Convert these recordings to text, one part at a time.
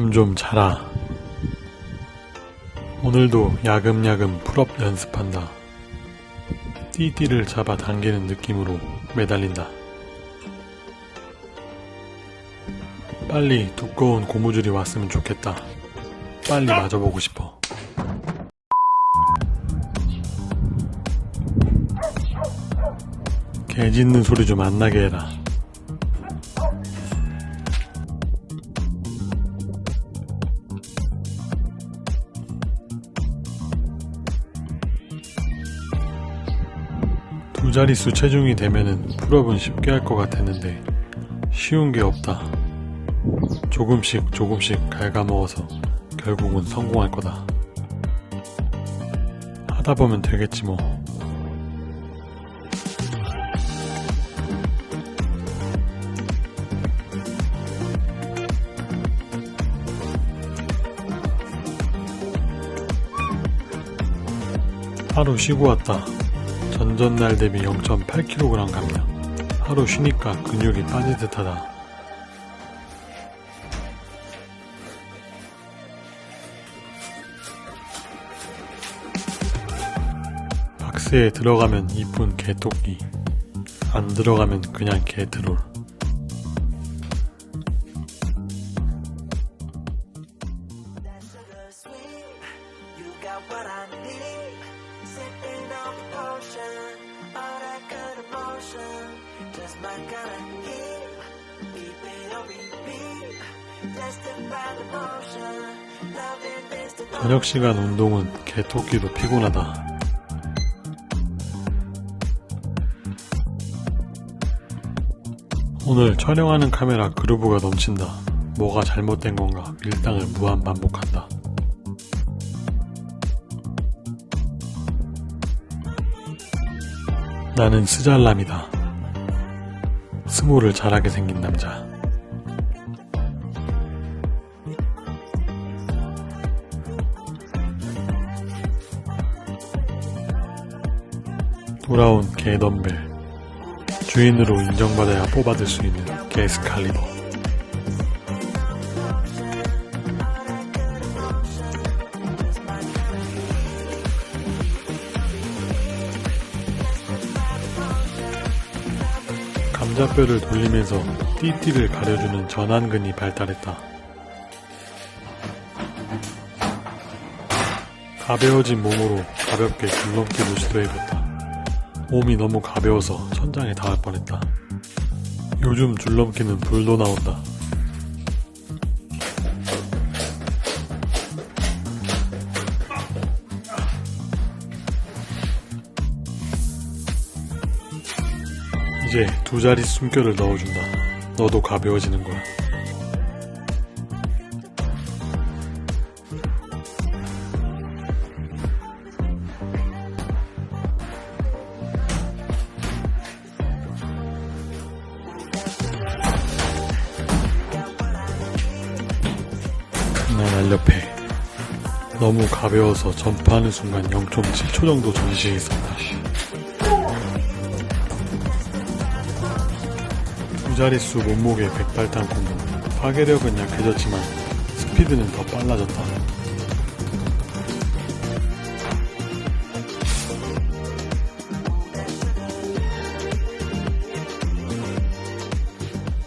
잠 좀 자라. 오늘도 야금야금 pull-up 연습한다. 띠띠를 잡아 당기는 느낌으로 매달린다. 빨리 두꺼운 고무줄이 왔으면 좋겠다. 빨리 맞아보고 싶어. 개 짖는 소리 좀 안 나게 해라. 두 자릿수 체중이 되면은 풀업은 쉽게 할 것 같았는데 쉬운 게 없다. 조금씩 조금씩 갉아먹어서 결국은 성공할 거다. 하다 보면 되겠지 뭐. 하루 쉬고 왔다. 전전날 대비 0.8kg 감량. 하루 쉬니까 근육이 빠질 듯하다. 박스에 들어가면 이쁜 개토끼. 안 들어가면 그냥 개트롤. what I need. Sipping on the potion, all that good emotion. Just my kind of heat. Keep it on repeat. Testify the motion. Loving this devotion. 저녁 시간 운동은 개토끼도 피곤하다. 오늘 촬영하는 카메라 그루브가 넘친다. 뭐가 잘못된 건가 밀당을 무한 반복한다. 나는 스잘람이다. 스모를 잘하게 생긴 남자. 돌아온 개 덤벨. 주인으로 인정받아야 뽑아들 수 있는 게스칼리버. 감자뼈를 돌리면서 띠띠를 가려주는 전완근이 발달했다. 가벼워진 몸으로 가볍게 줄넘기도 시도해봤다. 몸이 너무 가벼워서 천장에 닿을 뻔했다. 요즘 줄넘기는 불도 나온다. 이제 두 자리 숨결을 넣어준다. 너도 가벼워지는 거야. 나 날렵해. 너무 가벼워서 점프하는 순간 0.7초 정도 전시했었다. 두 자릿수 몸무게 백발탄 콤보. 파괴력은 약해졌지만 스피드는 더 빨라졌다.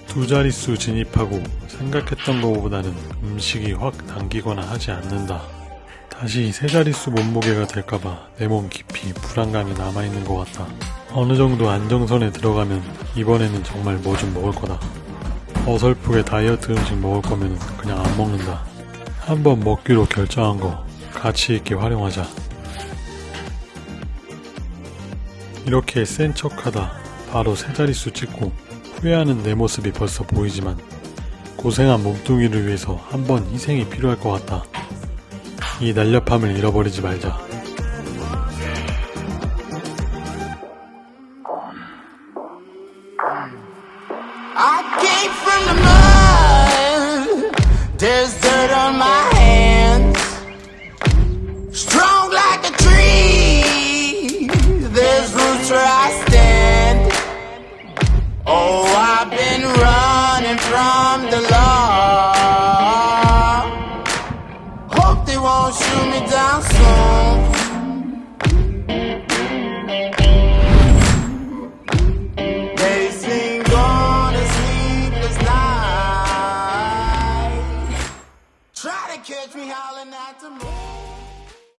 두 자릿수 진입하고 생각했던 것보다는 음식이 확 당기거나 하지 않는다. 다시 세 자릿수 몸무게가 될까봐 내 몸 깊이 불안감이 남아있는 것 같다. 어느 정도 안정선에 들어가면 이번에는 정말 뭐 좀 먹을 거다. 어설프게 다이어트 음식 먹을 거면 그냥 안 먹는다. 한번 먹기로 결정한 거 가치 있게 활용하자. 이렇게 센 척하다 바로 세 자릿수 찍고 후회하는 내 모습이 벌써 보이지만 고생한 몸뚱이를 위해서 한번 희생이 필요할 것 같다. 이 날렵함을 잃어버리지 말자. Came from the mud. There's dirt on my hands. Strong like a tree. There's roots where I stand. Oh, I've been running from the law.